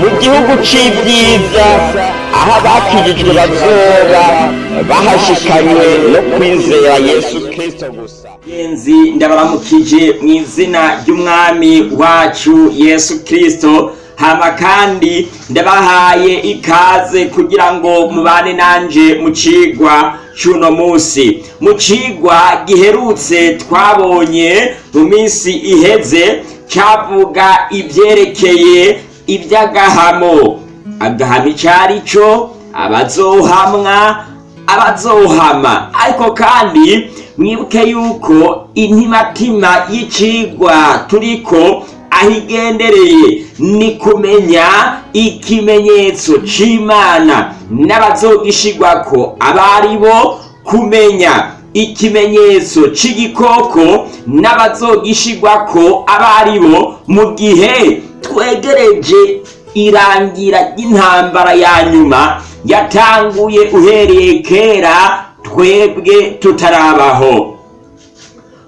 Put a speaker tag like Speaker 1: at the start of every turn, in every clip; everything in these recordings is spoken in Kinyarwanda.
Speaker 1: mu gihugu c'ibyiza aho abakijijwe bazoba bahashikanywe no kwizera yesu kristo gusa.
Speaker 2: Genzi ndabaramukije mu izina ry'umwami wacu yesu kristo hama kandi ndabahaye ikaze kugira ngo mubane nanje mu cigwa c'uno musi mu cigwa giherutse twabonye mu minsi iheze cavuga ivyerekeye ivy'agahamo agahamo icari co abazohamwa abazohama. Ariko kandi mwibuke yuko intimatima y'icigwa turiko aho igendereye ni kumenya ikimenyetso c'imana n'abazogishigwako abari bo kumenya ikimenyetso c'igikoko n'abazogishigwako abari bo mu gihe twegereje irangira ry'intambara ya nyuma yatanguye uhereye kera twebwe tutarabaho.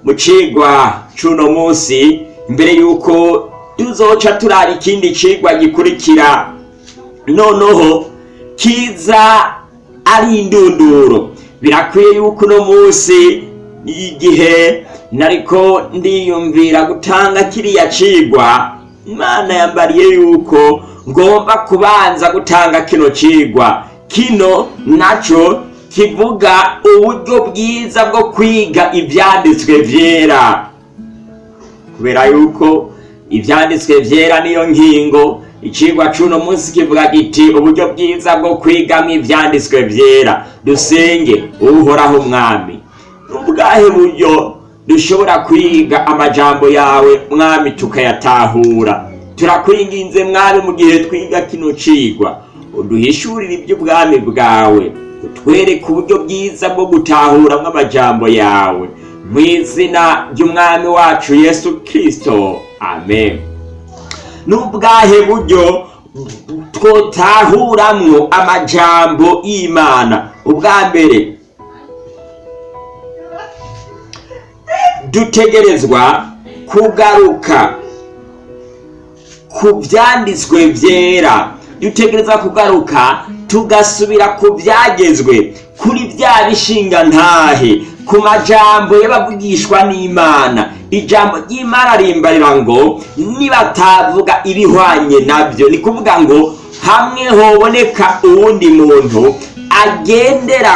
Speaker 2: Mu cigwa c'uno munsi mbere yuko tuzoca turaba ikindi cigwa gikurikira noneho kiza ari indunduro. Birakwiye yuko uno munsi igihe nariko ndiyumvira gutanga kiriya cigwa imana yambariye yuko ngomba kubanza gutanga kino cigwa kino naco kivuga uburyo bwiza bwo kwiga ivyanditswe vyera. Kubera yuko ivyanditswe vyera niyo nkingo icigwa c'uno munsi kivuga giti uburyo bwiza bwo kwigamwo ivyanditswe vyera. Dusenge uhoraho mwami ubwahe buryo dushobora kwiga amajambo yawe mwami tukayatahura. Turakwinginze mwami mu gihe twiga kino cigwa. Uduhishurire iby'ubwami bwawe. Utwereke uburyo bwiza bwo gutahuramwo amajambo yawe. Mu izina ry'umwami wacu yesu kristo. Amen. N'ubwahe buryo twotahuramwo amajambo y'imana. Ubwa mbere dutegerezwa kugaruka ku vyanditswe vyera dutegereza kugaruka tugasubira ku vyagezwe kuri vya bishinga ntahe. Ku majambo y'abavugishwa n'imana. Ijambo ry'imana rimbarira ngo nibatavuga ibihwanye navyo ni kuvuga ngo hamwe hoboneka uwundi muntu agendera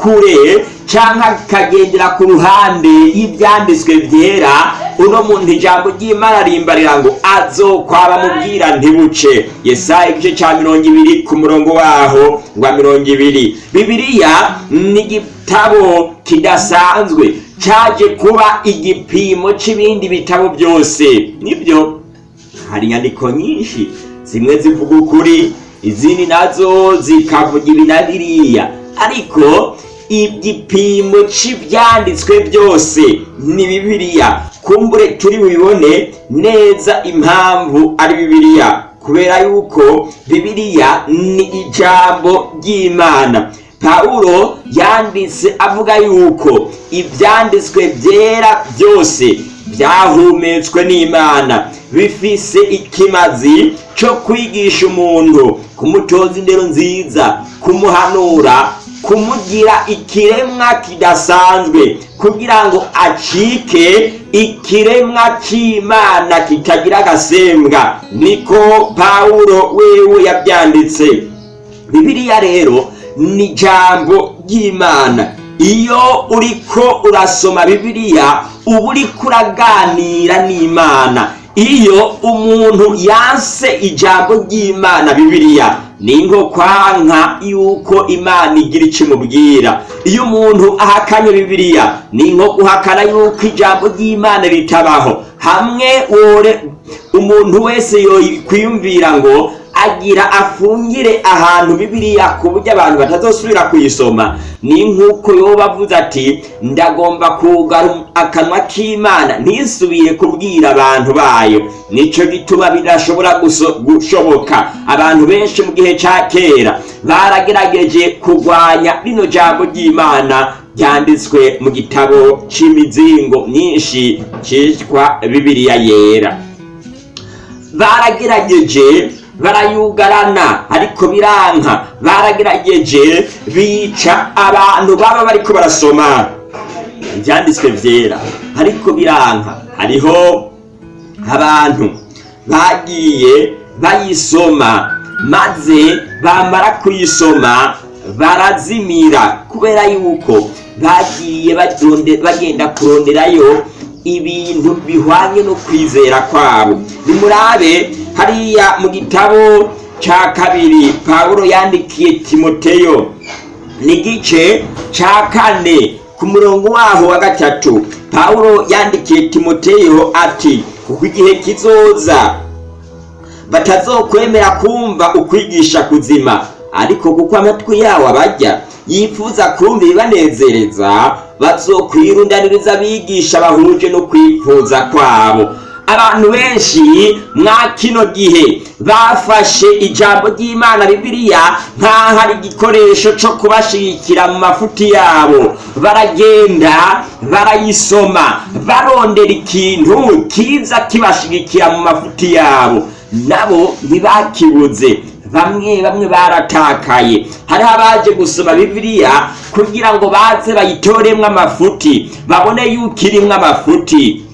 Speaker 2: kure canke akagendera ku ruhande y'ivyanditswe vyera uno muntu ijambo ry'imana rimbarira ngo azokwaba mubwira ntibuce yesaya igice ca mirongo ibiri ku murongo waho wa mirongo ibiri. Bibiliya ni igitabo kidasanzwe caje kuba igipimo c'ibindi bitabo byose. Nibyo hari inyandiko nyinshi zimwe zivuga ukuri izindi na zo zikavuga ibi na biriya ariko igipimo c'ivyanditswe byose ni bibiliya. Kumbure turi bubibone neza impamvu ari bibiliya. Kubera yuko bibiliya ni ijambo ry'imana. Pawulo yanditse avuga yuko ivyanditswe vyera byose byahumetswe n'imana. Bifise ikimazi co kwigisha umuntu kumutoza indero nziza kumuhanura kumugira ikiremwa kidasanzwe kugira ngo acike ikiremwa c'imana kitagira agasembwa. Niko pawulo wewe yabyanditse. Bibiliya rero ni ijambo ry'imana. Iyo uriko urasoma bibiliya uba uriko uraganira n'imana. Iyo umuntu yanse ijambo ry'imana bibiliya ni nko yuko imana igira icyo imubwira iyo umuntu ahakanye bibiliya ni nko guhakana yuko ijambo ry'imana ritabaho. Hamwe umuntu wese yokwiyumvira ngo agira afungire ahantu bibiliya ku buryo abantu batazosubira kuyisoma. Ni nk'uko yoba avuze ati ndagomba kugara akanwa k'imana ntisubire kubwira abantu bayo. Nico gituma bidashobora gushoboka. Abantu benshi mu gihe ca kera baragerageje kurwanya rino jambo ry'imana ryanditswe mu gitabo c'imizingo myinshi citwa bibiliya yera. Baragerageje barayugarana. Ariko biranka baragerageje bica abantu baba bariko barasoma. Ibyanditswe byera ariko biranka hariho abantu bagiye bayisoma maze bamara kuyisoma barazimira. Kubera yuko bagiye bagenda kuronderayo ibintu bihwanye no kwizera kwabo. Nimurabe hariya mu gitabo cya kabiri pawulo yandikiye timoteyo. Ni igice cya kane ku murongo waho wa gatatu. Pawulo yandikiye timoteyo ati kuko igihe kizoza batazokwemera kumva ukwigisha kuzima. Ariko kuko amatwi yawo abajya yifuza kumva ibibanezereza bazokwirundaniriza abigisha bahuje no kwifuza kwabo. Abantu benshi mwa kino gihe bafashe ijambo ry'imana bibiliya nk'aho ari igikoresho cyo kubashigikira mu mafuti yabo. Baragenda barayisoma barondera ikintu kiza kibashigikira mu mafuti yabo. Nabo ntibakibuze. Bamwe bamwe baratakaye. Hariho abaje gusoma bibiliya kugira ngo baze bayitoremwo amafuti babone yuko irimwo amafuti.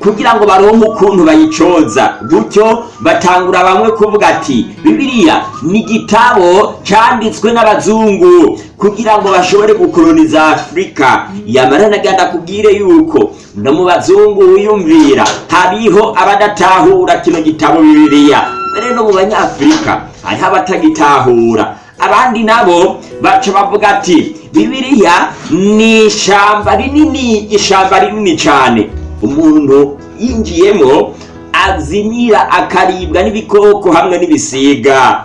Speaker 2: Kugira ngo baronke ukuntu bayicoza. Gutyo batangura bamwe kuvuga ati bibiliya ni igitabo cyanditswe n'abazungu kugira ngo bashobore gukoloniza afurika yamara naganda kubwire yuko no mu bazungu wiyumvira hariho abadatahura kino gitabo bibiliya. Mbere no mu banyafurika hariho abatagitahura abandi nabo baca bavuga ati bibiliya ni ishamba rinini ishamba rinini cyane. Umuntu yinjiyemo azimira akaribwa n'ibikoko hamwe n'ibisiga.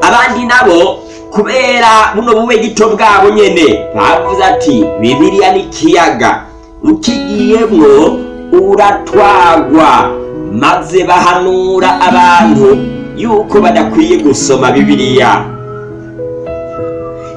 Speaker 2: Abandi nabo kubera buno bube gito bwabo nyene bavuze ati bibiliya ni ikiyaga ukigiyemwo uratwagwa. Maze bahanura abantu yuko badakwiye gusoma bibiliya.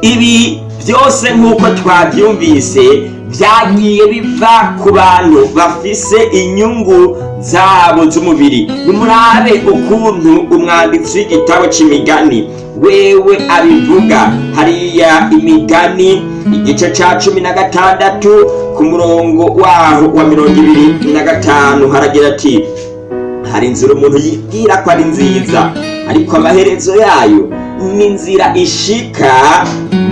Speaker 2: Ibi byose nk'uko twabyumvise byagiye biva ku bantu bafise inyungu zabo z'umubiri. Nimurabe ukuntu umwanditsi w'igitabo cy'imigani wewe abivuga. Hariya imigani igice cya cumi na gatandatu ku murongo waho wa mirongo ibiri na gatanu haragira ati hari inzira umuntu yibwira ko ari nziza ariko amaherezo yayo ni inzira ishika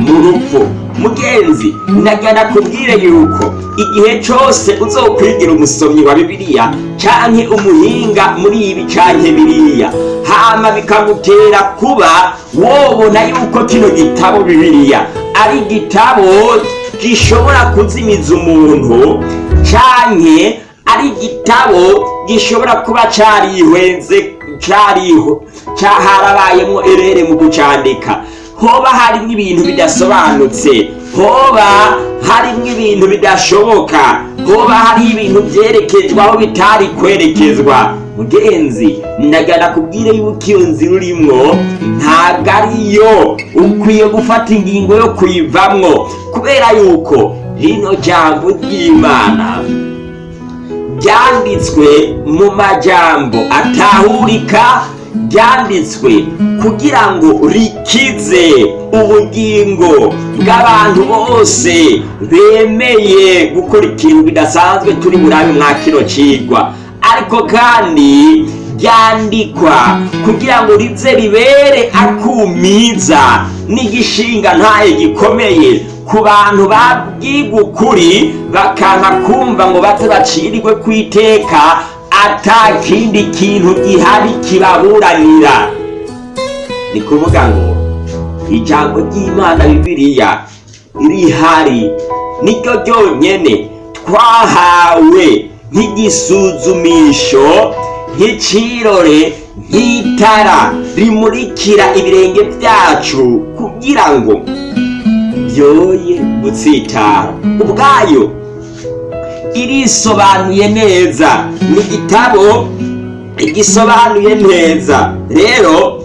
Speaker 2: mu rupfu. Mugenzi nagana kubwire yuko igihe cyose uzokwigira umusomyi wa bibiliya canke umuhinga muri ibi canke biriya hama bikamutera kuba wobona yuko kino gitabo bibiliya ari igitabo gishobora kuzimiza umuntu canke ari igitabo gishobora kuba carihwenze cariho harabayemwo erere mu gucandika. Hoba harimwo ibintu bidasobanutse hoba harimwo ibintu bidashoboka hoba hariho ibintu vyerekejwe aho bitari kwerekezwa. Mugenzi ndagana kubwire yuko iyo nzira urimwo ntabwo ariyo ukwiye gufata ingingo yo kuyivamwo. Kubera yuko rino jambo ry'imana ryanditswe mu majambo atahurika ryanditswe kugira ngo rikize ubugingo bw'abantu bose bemeye gukora ikintu bidasanzwe turi burabe mwa kino cigwa ariko kandi ryandikwa kugira ngo rize ribere akumiza n'igishinga ntaye gikomeye. Ku bantu babwiga ukuri bakanka kumva ngo baze bacirirwe ku iteka ata kindi kintu gihari kibaburanira. Ni kuvuga ngo ijambo ry'imana bibiliya rihari niryo ryonyene. Twahawe nk'igisuzumisho nk'icirore nk'itara rimurikira ibirenge byacu kugira ngo byoye gutsitara ubwayo irisobanuye neza. Ni igitabo gisobanuye neza. Rero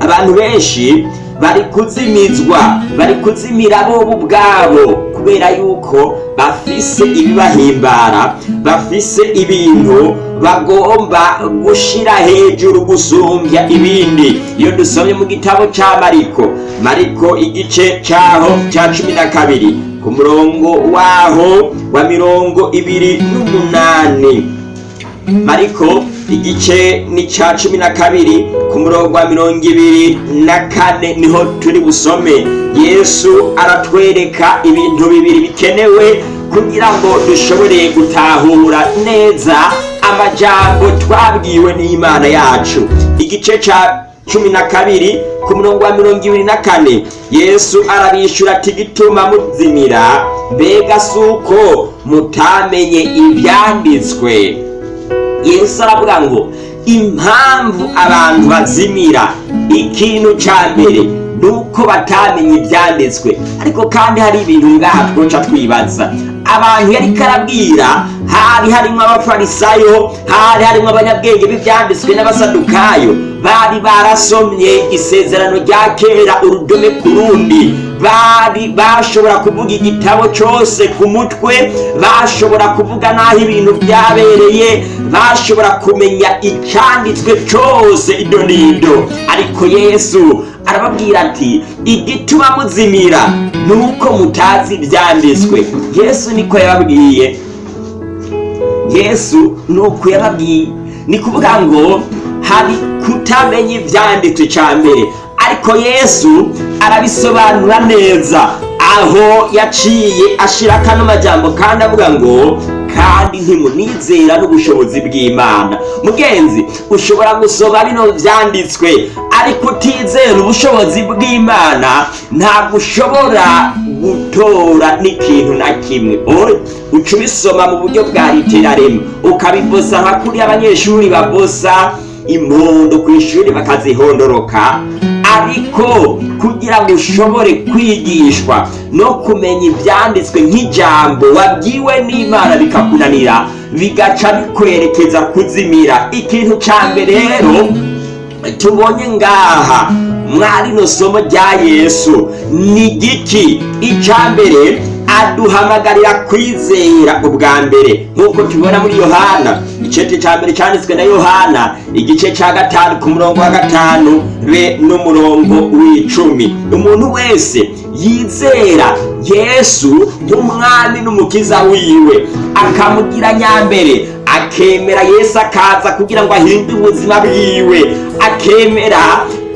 Speaker 2: abantu benshi bari kuzimizwa bari kuzimira bo ubwabo kubera yuko bafise ibibahimbara bafise ibintu bagomba gushira hejuru gusumbya ibindi. Iyo dusomye mu gitabo ca mariko mariko igice caho ca cumi na kabiri ku murongo waho wa mirongo ibiri n'umunani. Mariko igice ni ca cumi na kabiri ku murongo wa mirongo ibiri na kane ni ho turi busome. Yesu aratwereka ibintu bibiri bikenewe kugira ngo dushobore gutahura neza amajambo twabwiwe n'imana yacu. Igice ca cumi na kabiri ku murongo wa mirongo ibiri na kane. Yesu arabishyura ati gituma muzimira mbega si uko mutamenye ibyanditswe. Yesu aravuga ngo impamvu abantu bazimira ikintu cya mbere ni uko batamenye ibyanditswe ariko kandi hari ibintu ngaha twoca twibaza. Abantu yari karabwira hari harimo abafarisayo hari harimo abanyabwenge b'ibyanditswe n'abasadukayo. Bari barasomye isezerano rya kera urudome ku rundi. Bari bashobora kuvuga igitabo cyose ku mutwe bashobora kuvuga n'aho ibintu byabereye bashobora kumenya icyanditswe cyose. Ido n'ido ariko yesu arababwira ati igituma muzimira ni uko mutazi ibyanditswe. Yesu niko yababwiye. Yesu ni uko yababwiye. Ni kuvuga ngo hari kutamenya ibyanditswe mbere. Ariko yesu arabisobanura neza. Aho yaciye ashira kano majambo kandi avuga ngo kandi ntimunizera n'ubushobozi bw'imana. Mugenzi ushobora gusoma bino byanditswe ariko utizera ubushobozi bw'imana ntabwo ushobora gutora n'ikintu na kimwe. Uca ubisoma mu buryo bwa literarema ukabibosa nka kuri abanyeshuri babosa impundu ku ishuri bakazihondoroka. Ariko kugira ngo ushobore kwigishwa no kumenya ibyanditswe nk'ijambo wabwiwe n'imana bikakunanira bigaca bikwerekeza kuzimira. Ikintu cya mbere rero tubonye ngaha mwarino somo rya yesu. Ni giki? Icya mbere aduhamagarira kwizera ubwa mbere. Nk'uko tubibona muri yohana igice cya mbere cyanditswe na yohana igice cya gatanu ku murongo wa gatanu be n'umurongo w'icumi. Umuntu wese yizera yesu nk'umwami n'umukiza wiwe akamugira nyambere akemera yesu akaza kugira ngo ahindure ubuzima bwiwe akemera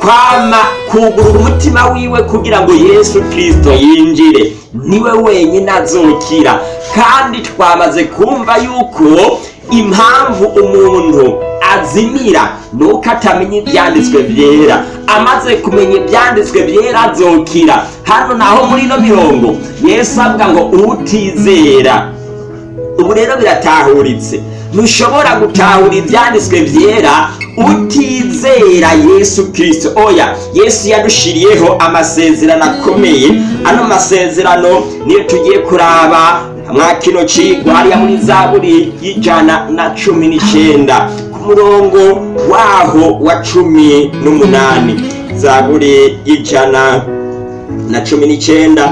Speaker 2: kwama kugurura umutima wiwe kugira ngo yesu kirisito yinjire. Niwe wenyine azokira. Kandi twamaze kumva yuko impamvu umuntu azimira ni uko atamenya ibyanditswe byera. Amaze kumenya ibyanditswe byera azokira. Hano naho muri ino mirongo yesu avuga ngo utizera. Ubu rero biratahuritse. Ntushobora gutahura ibyanditswe byera utizera yesu kirisito oya yesu yadushiriyeho amasezerano akomeye. Ano masezerano niyo tugiye kuraba mwa kino cigwa hariya muri zaburi y'ijana na cumi n'icyenda ku murongo waho wa cumi n'umunani. Zaburi y'ijana na cumi n'icyenda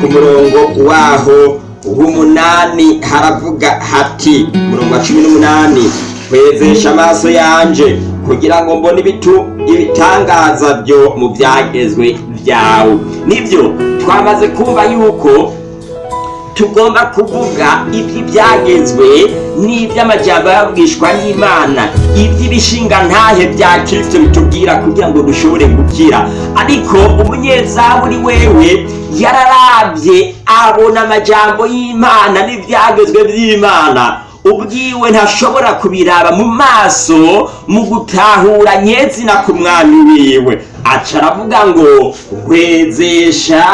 Speaker 2: ku murongo waho w'umunani haravuga hati umurongo wa cumi n'umunani kwezesha amaso yanje kugira ngo mbone ibitangaza byo mu byagezwe byawe ni byo twamaze kumva yuko tugomba kuvuga iby'ibyagezwe n'iby'amajyamba yabwishwa n'imana. Iby'ibishinga ntahe bya kirisito bitubwira kugira ngo dushobore gukira. Ariko umunyezaburi wewe yararabye abona amajyambo y'imana n'ibyagezwe by'imana. Ubwiwe ntashobora kubiraba mu maso mu gutahura nyezina ku mwami wiwe. Aca aravuga ngo hwezesha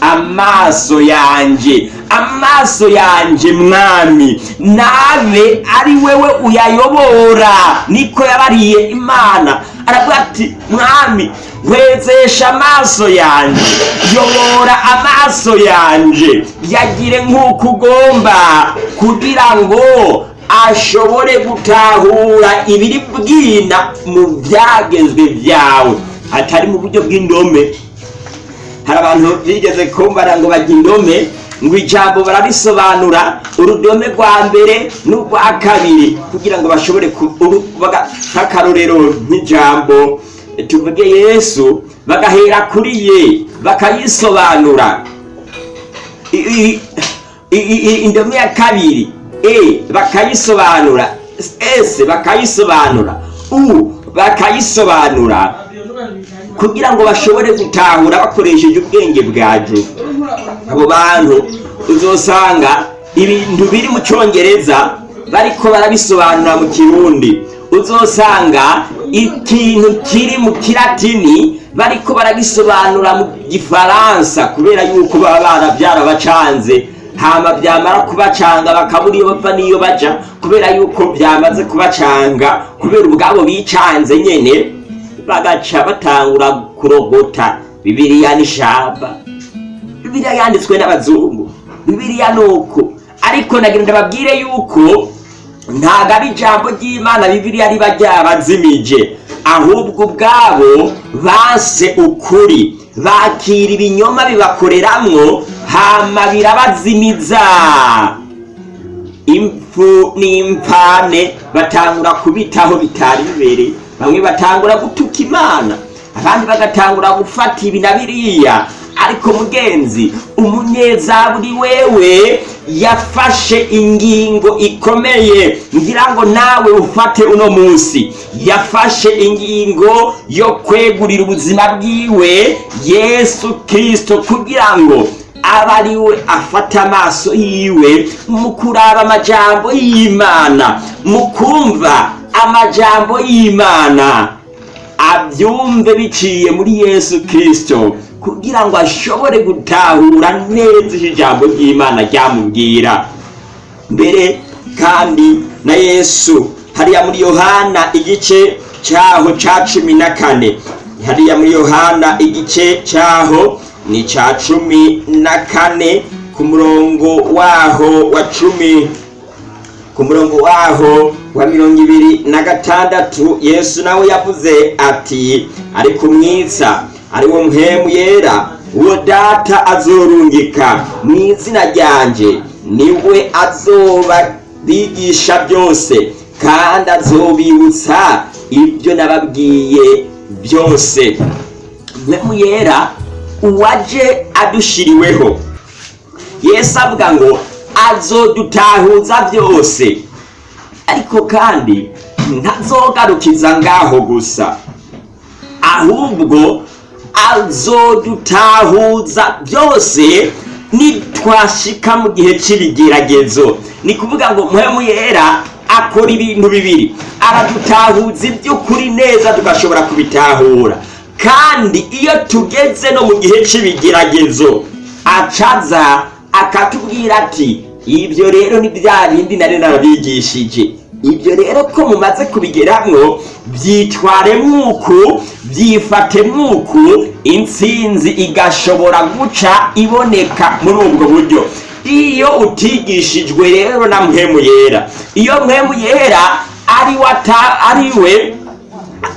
Speaker 2: amaso yanje amaso yanje mwami nabe ari wewe uyayobora niko yabariye imana. Aravuga ati mwami hwezesha amaso yanje. Yobora amaso yanje. Yagire nk'uko ugomba kugira ngo ashobore gutahura ibiri bwina mu byagezwe byawe. Atari mu buryo bw'indome. Hari abantu bigeze kumbara ngo bajya indome ngo ijambo bararisobanura urudome rwa mbere n'urwa kabiri kugira ngo bashobore nk'akarorero nk'ijambo. Tuvuge yesu bagahera kuri ye bakayisobanura. I- i- i- i- indome ya kabiri e bakayisobanura. S bakayisobanura. U bakayisobanura. Kugira ngo bashobore gutahura bakoresheje ubwenge bwacu abo bantu uzosanga ibintu biri mu cyongereza bariko barabisobanura mu kirundi. Uzosanga ikintu kiri mu kilatini bariko baragisobanura mu gifaransa kubera yuko baba barabyarabacanze. Hama byamara kubacanga bakabura iyo bava n'iyo baja kubera yuko byamaze kubacanga kubera ubwabo bicanze nyene bagaca batangura kurogota. Bibiriya n'ishamba bibiliya yanditswe n'abazungu. Bibiliya ni uko ariko nagira ndababwire yuko ntabwo ari ijambo ry'imana bibiliya riba ryabazimije ahubwo ubwabo banse ukuri. Bakira ibinyoma bibakoreramwo hama birabazimiza. Impfu n'impfane batangura kubitaho bitari bibereye bamwe batangura gutuka imana abandi bagatangura gufata ibi na biriya. Ariko mugenzi umunyezaburi wewe yafashe ingingo ikomeye. Ngira ngo nawe ufate uno munsi. Yafashe ingingo yo kwegurira ubuzima bwiwe yesu kirisito kugira ngo aba ari we afata amaso yiwe mu kuraba amajambo y'imana mu kumva amajambo y'imana. Abyumve biciye muri yesu kirisito kugira ngo ashobore gutahura neza ijambo ry'imana ryamubwira. Mbere kandi na yesu hariya muri yohana igice cyaho cya cumi na kane. Hariya muri yohana igice cyaho ni icya cumi na kane ku murongo waho wa cumi. Ku murongo waho wa mirongo ibiri na gatandatu yesu nawe yavuze ati ariko umwiza ari wo mpemu yera. Uwo data azorungika. Mu izina ryanjye ni we azoba bigisha byose. Kandi azobibutsa ibyo nababwiye byose. Mpemu yera uwaje adushiriweho. Yesu avuga ngo azodutahuza byose. Ariko kandi ntazogarukiza ngaho gusa. Ahubwo azodutahuza byose nitwashika mu gihe cy'ibigeragezo ni kuvuga ngo mpemu yera akora ibintu bibiri. Aradutahuza iby'ukuri neza tugashobora kubitahura. Kandi iyo tugeze no mu gihe cy'ibigeragezo acaza akatubwira ati ibyo rero ni bya bindi nari narabigishije. Ibyo rero ko mumaze kubigeramwo byitware mwuku byifate mwuku intsinzi igashobora guca iboneka muri ubwo buryo. Iyo utigishijwe rero na mpemu yera. Iyo mpemu yera ari wata ari we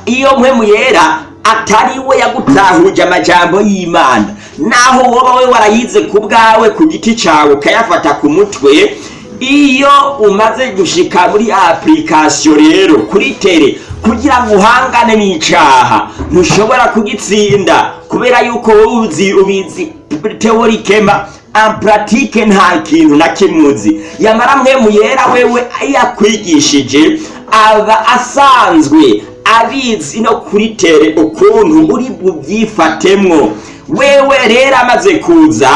Speaker 2: iyo mpemu yera atari we yagutahuje amajambo y'imana. Naho woba we warayize ku bwawe ku giti cyawe ukayafata ku mutwe iyo umaze gushika muri application rero kuri tere kugira ngo uhangane n'icaha ntushobora kugitsinda. Kubera yuko wowe uzi ubizi teorikema ampratike nta kintu na kimwe uzi. Yamara mwemu yera wewe yakwigishije aba asanzwe abizi no kuri tere ukuntu uri bubyifatemwo wewe rero amaze kuza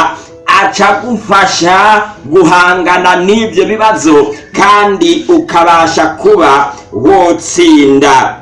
Speaker 2: aca agufasha guhangana n'ibyo bibazo kandi ukabasha kuba wotsinda.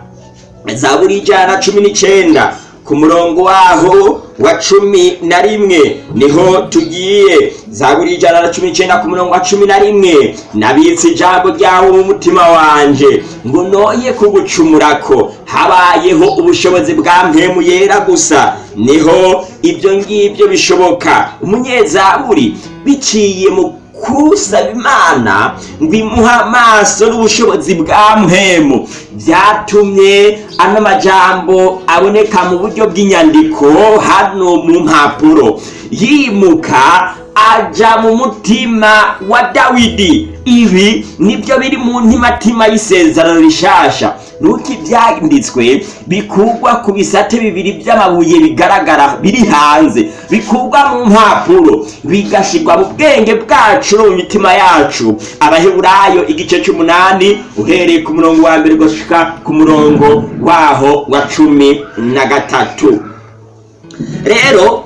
Speaker 2: Zaburi ijana na cumi n'icyenda ku murongo waho wa cumi na rimwe. Niho tugiye. Zaburi ijana na cumi n'icyenda ku murongo wa cumi na rimwe. Nabitse ijambo ryawe mu mutima wanje. Ngo noye kugucumurako. Habayeho ubushobozi bwa mpemu yera gusa. Niho ibyo ngibyo bishoboka. Umunyezaburi biciye mu kusaba imana ngo imuhe amaso n'ubushobozi bwa mpemu byatumye ano majambo aboneka mu buryo bw'inyandiko hano mu mpapuro. Yimuka aja mu mutima wa dawidi. Ibi ni byo biri mu ntimatima y'isezerano rishasha. Nuko ibyanditswe bikugwa ku bisate bibiri by'amabuye bigaragara biri hanze. Bikugwa mu mpapuro bigashirwa mu bwenge bwacu mu mitima yacu. Abaheburayo igice cy'umunani uhereye ku murongo wa mbere gushika ku murongo waho wa cumi na gatatu. Rero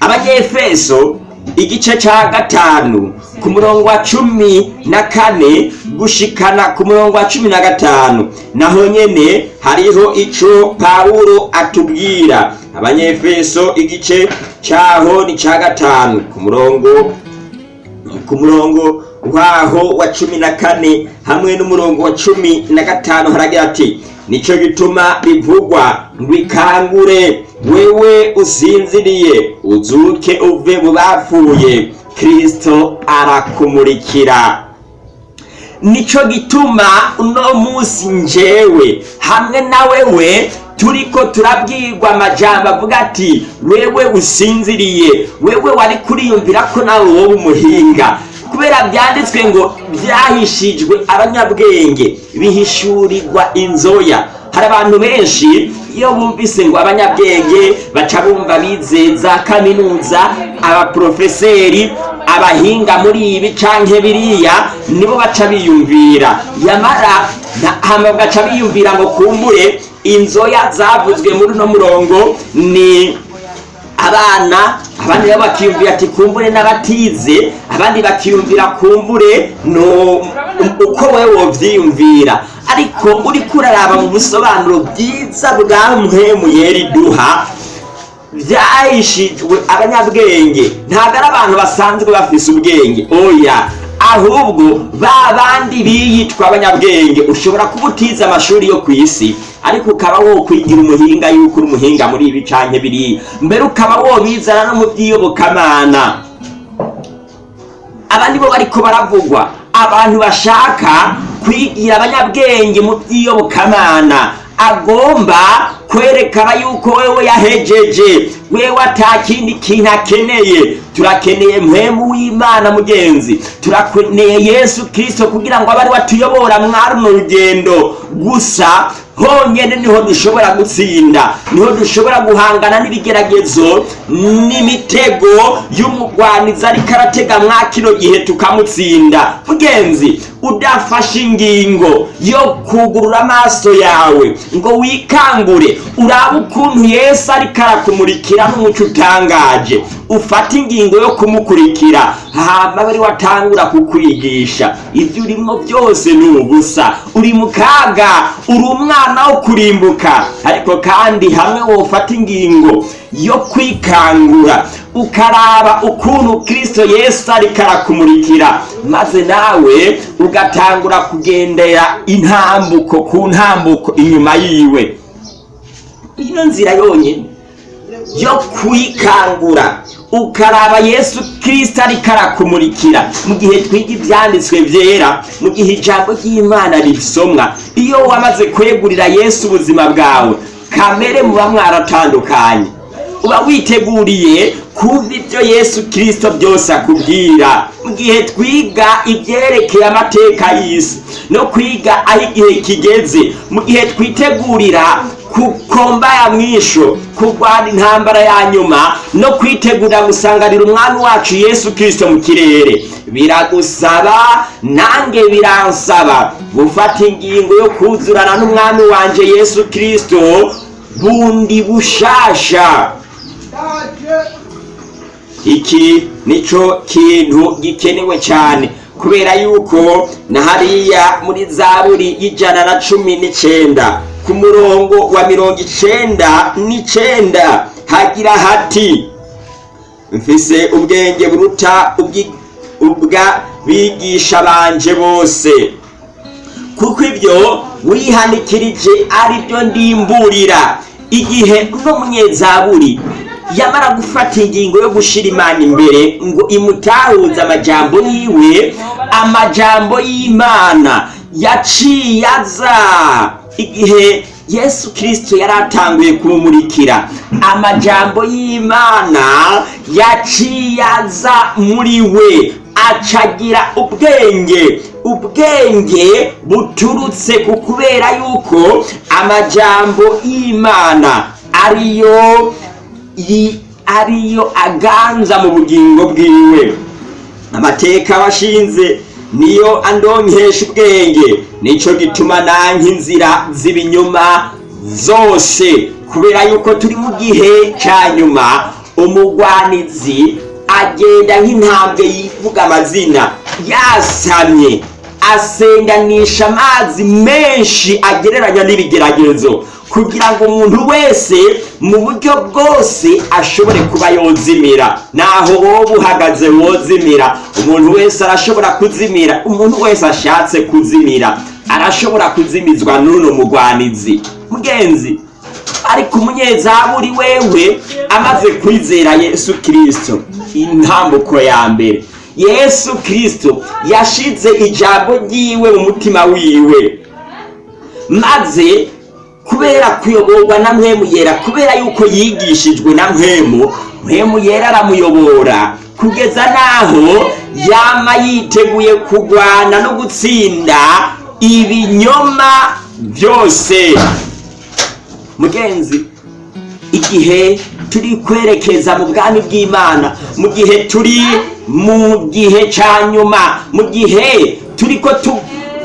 Speaker 2: abanyefeso igice cya gatanu ku murongo wa cumi na kane gushikana ku murongo wa cumi na gatanu. Naho nyene hariho ico pawulo atubwira. Abanyefeso igice cyaho ni cya gatanu. Ku murongo ku murongo waho wa cumi na kane hamwe n'umurongo wa cumi na gatanu haragira ati ni cyo gituma bivugwa ngo ikangure wewe usinziriye uzuke uve mu bapfuye. Kristo arakumurikira. Ni cyo gituma uno munsi njewe hamwe na wewe turiko turabwirwa amajambo avuga ati wewe usinziriye wewe wari kuriyumvira ko nawe wowe umuhinga. Kubera byanditswe ngo byahishijwe abanyabwenge bihishurirwa inzoya. Hari abantu benshi iyo bumvise ngo abanyabwenge baca bumva bize za kaminuza abaprofeseri abahinga muri ibi canke biriya nibo baca biyumvira. Yamara hama baca biyumvira ngo kumbure inzoya zavuzwe muri uno murongo ni abana abandi nabo bakiyumvira ati kumbure n'abatize. Abandi bakiyumvira kumbure uko wewe wovyiyumvira. Ariko uriko uraraba mu busobanuro bwiza bwa mpemu yeri duha vyahishijwe abanyabwenge. Ntabwo ari abantu basanzwe bafise ubwenge. Oya ahubwo ba bandi biyitwa abanyabwenge ushobora kuba utize amashuri yo ku isi. Ariko ukaba wokwigira umuhinga yuko uri umuhinga muri ibi canke biriya. Mbere ukaba wobizana no mu by'iyobokamana abandi bo bariko baravugwa. Abantu bashaka kwigira abanyabwenge mu by'iyobokamana agomba kwerekana yuko wewe yahejeje. Wewe ata kindi kintu akeneye. Turakeneye mpemu w'imana mugenzi. Turakeneye yesu kirisito kugira ngo abe ari we atuyobora. Mwari runo rugendo. Gusa honyine ni ho dushobora gutsinda ni ho dushobora guhangana n'ibigeragezo n'imitego y'umugwanizi ariko aratega mwa kino gihe tukamutsinda. Mugenzi udafashe ingingo yo kugurura amaso yawe ngo wikangure urabe ukuntu yesu ariko arakumurikira n'umuco utangaje. Ufata ingingo yo kumukurikira. Hama bari watangura kukwigisha. Ibyo urimo byose ni ubusa. Uri mu kaga uri umwana wo kurimbuka. Ariko kandi hamwe wofata ingingo yo kwikangura. Ukaraba ukuntu kristo yesu ariko arakumurikira maze nawe ugatangura kugendera intambuko ku ntambuko inyuma yiwe. Iyo nzira yonyine yo kwikangura ukaraba yesu kirisita ariko arakumurikira. Mu gihe twiga ibyanditswe byera mu gihe ijambo ry'imana risomwa iyo wamaze kwegurira yesu ubuzima bwawe kamere muba mwaratandukanye. Uba witeguriye kumva ibyo yesu kirisito byose akubwira. Mu gihe twiga ibyerekeye amateka y'isi no kwiga aho igihe kigeze mu gihe twitegurira kukomba ya mwisho kurwana intambara ya nyuma no kwitegurira gusanganira umwami wacu yesu kirisito mu kirere. Biragusaba nange biransaba. Gufata ingingo yo kuzurana n'umwami wanje yesu kirisito bundi bushasha. Iki nico kintu gikenewe cyane kubera yuko na hariya muri zaburi y'ijana na cumi n'icenda ku murongo wa mirongo icenda n'icenda hagira hati mfise ubwenge buruta ubwa bigisha banje bose. Kuko ibyo wihanikirije ari byo ndimburira. Igihe uno munyezaburi yamara gufata ingingo yo gushira imana imbere ngo imutahuze amajambo yiwe amajambo y'imana yaciye aza. Igihe yesu kirisito yari atanguye kumumurikira amajambo y'imana yaciye aza muri we acagira ubwenge. Ubwenge buturutse ku kubera yuko amajambo y'imana ariyo ariyo aganza mu bugingo bwiwe. Amateka washinze niyo andonkesha ubwenge. Nico gituma nanka inzira z'ibinyoma zose. Kubera yuko turi mu gihe cya nyuma umugwanizi agenda nk'intambwe yivuga amazina. Yasamye asenganisha amazi menshi agereranya n'ibigeragezo. Kugira ngo umuntu wese mu buryo bwose ashobore kuba yozimira. Naho wowe uhagaze wozimira. Umuntu wese arashobora kuzimira umuntu wese ashatse kuzimira. Arashobora kuzimizwa n'uno mugwanizi. Mugenzi ariko umunyezaburi wewe amaze kwizera yesu kirisito intambuko ya mbere. Yesu kirisito yashize ijambo ryiwe mu mutima wiwe. Maze kubera kuyoborwa na mwemu yera kubera yuko yigishijwe na mwemu mwemu yera aramuyobora kugeza n'aho yama yiteguye kurwana no gutsinda ibinyoma byose. Mugenzi igihe turi kwerekeza mu bwami bw'imana mu gihe turi mu gihe cya nyuma mu gihe turi ko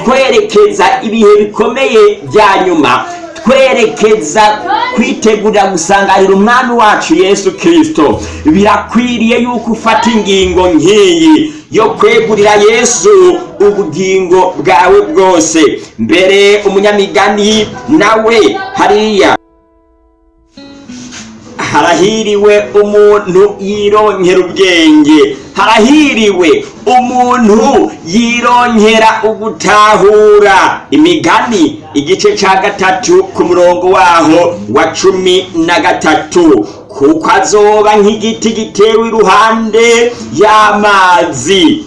Speaker 2: twerekeza ibihe bikomeye bya nyuma twerekeza kwitegurira gusanganira umwami wacu yesu kirisito birakwiriye yuko ufata ingingo nk'iyi yo kwegurira yesu ubugingo bwawe bwose. Mbere umunyamigani nawe hariya. Harahiriwe umuntu yironkera ubwenge. Harahiriwe umuntu yironkera ugutahura. Imigani igice cya gatatu ku murongo waho wa cumi na gatatu. Kuko azoba nk'igiti gitewe iruhande y'amazi.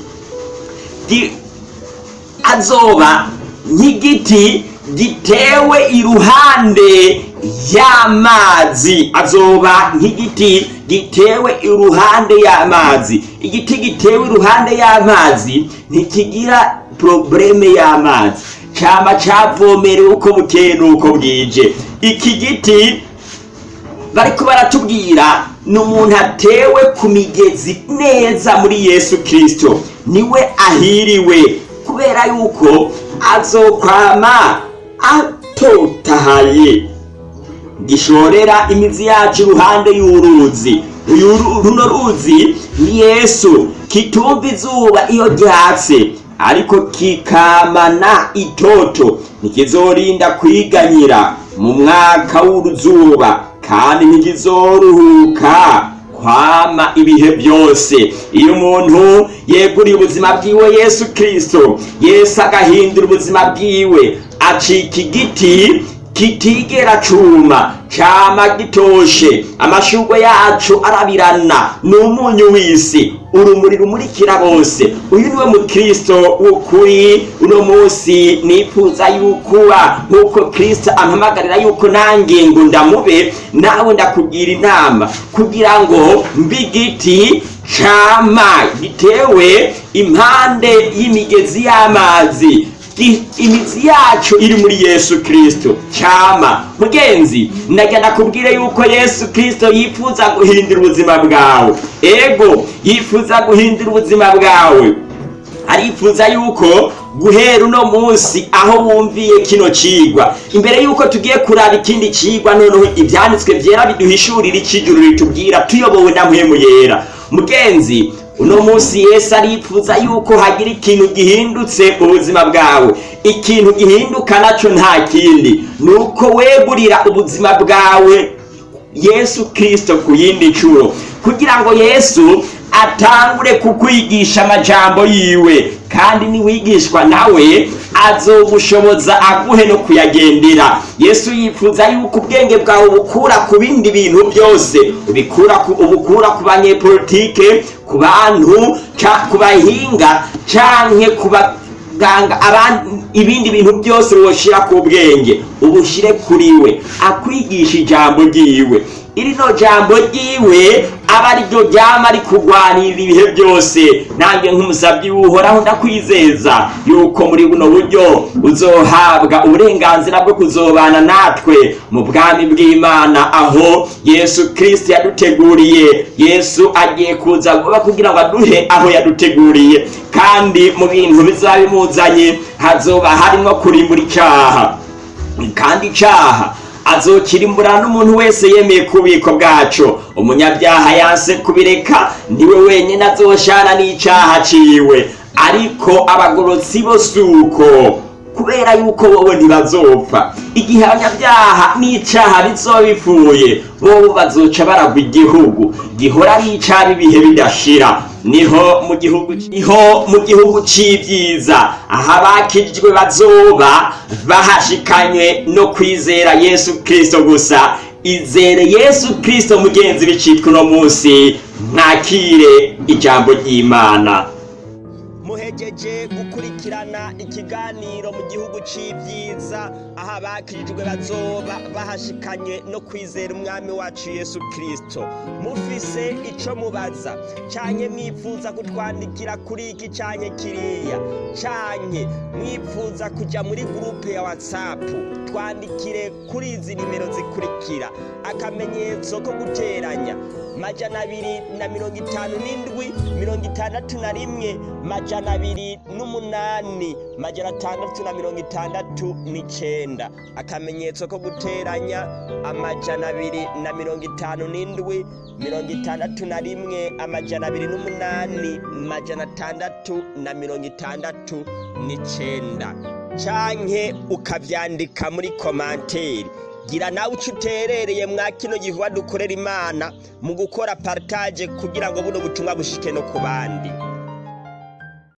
Speaker 2: Azoba nk'igiti gitewe iruhande y'amazi. Azoba nk'igiti gitewe iruhande y'amazi. Igiti gitewe iruhande y'amazi ntikigira probleme y'amazi. Cama cavomerewe uko bukeye n'uko bwije. Iki giti bariko baratubwira ni umuntu atewe ku migezi neza muri yesu kirisito ni we ahiriwe kubera yuko azokwama atotahaye. Gishorera imizi yacu iruhande y'uruzi. Runo ruzi ni yesu. Kitumva izuba iyo ryatse ariko kikamana itoto. Ntikizorinda kwiganyira mu mwaka w'uruzuba kandi ntikizoruhuka kwama ibihe byose. Iyo umuntu yeguriye ubuzima bwiwe yesu kirisito yesu agahindura ubuzima bwiwe acika igiti kitigera cuma cama gitoshe amashurwe yacu arabirana ni umunyu w'isi urumuri rumurikira bose. Uyu ni we mukristo w'ukuri uno munsi nifuza yuko uba nk'uko kristo ampamagarira yuko nange ngo ndamube nawe ndakubwira inama. Kugira ngo mbe igiti cama gitewe impande y'imigezi y'amazi. Imizi yacu iri muri yesu kirisito cyama mugenzi ndajya nakubwire yuko yesu kirisito yifuza guhindura ubuzima bwawe. Ego yifuza guhindura ubuzima bwawe. Arifuza yuko guhera uno munsi aho wumviye kino cigwa imbere yuko tugiye kuraba ikindi cigwa noneho ibyanditswe byera biduhishurira ikijuru ritubwira tuyobowe na mpemu mugenzi uno munsi yesu arifuza yuko hagira ikintu gihindutse mu buzima bwawe. Ikintu gihinduka na cyo nta kindi. Ni uko wegurira ubuzima bwawe yesu kirisito ku yindi nshuro. Kugira ngo yesu atangure kukwigisha amajambo yiwe. Kandi niwigishwa nawe azogushoboza aguhe no kuyagendera. Yesu yifuza yuko ubwenge bwawe bukura ku bindi bintu byose. Ubukura ku banyepolitike ku bantu ku bahinga canke ku ba ganga abandi ibindi bintu byose woshira ku bwenge. Ubushire kuri we. Akwigisha ijambo ryiwe. Irino jambo ryiwe aba ari ryo ryama rikugwanirira ibihe byose. Nanjye nk'umusabyi w'uhoraho ndakwizeza yuko muri buno buryo uzohabwa uburenganzira bwo kuzobana natwe mu bwami bw'imana. Aho yesu kirisiti yaduteguriye yesu agiye kuza vuba kugira ngo aduhe aho yaduteguriye. Kandi mu bintu bizaba bimuzanye hazoba harimo kurimbura icyaha. Kandi icyaha azokirimbura n'umuntu wese yemeye ku bubiko bwacu. Umunyabyaha yanse kubireka ni we wenyine azoshana n'icyaha ciwe. Ariko abagorotsi bo si uko kubera yuko wowe ntibazopfa. Igihe abanyabyaha n'icyaha bizoba bipfuye bobo bazoca baragwa igihugu. Gihora ari icyaha ibihe bidashira. Ni ho mu gihugu ni ho mu gihugu c'ivyiza. Aho abakijijwe bazoba bahashikanywe no kwizera yesu kristo gusa. Izere yesu kristo mugenzi bicitwa uno munsi. Mwakire ijambo ry'imana.
Speaker 3: Muhegeje gukurikirana ikiganiro mu gihugu c'ivyiza. Aho abakirijwe bazoba bahashikanye no kwizera umwami wacu yesu kristo. Mufise ico mubaza. Canke mwifuza kutwandikira kuri iki canke kiriya. Canke mwifuza kuja muri gurupe ya whatsapp. Twandikire kuri izi nimero zikurikira. Akamenyetso ko guteranya. Majana abiri na mirongo itanu n'indwi mirongo itandatu na rimwe majana abiri n'umunani majana atandatu na mirongo itandatu n'icenda. Akamenyetso ko guteranya amajana abiri na mirongo itanu n'indwi mirongo itandatu na rimwe amajana abiri n'umunani majana atandatu na mirongo itandatu n'icenda. Canke ukavyandika muri komanteri gira nawe uco uterereye mwa kino gikorwa dukorera imana mu gukora partage kugira ngo buno butumwa bushike no ku bandi.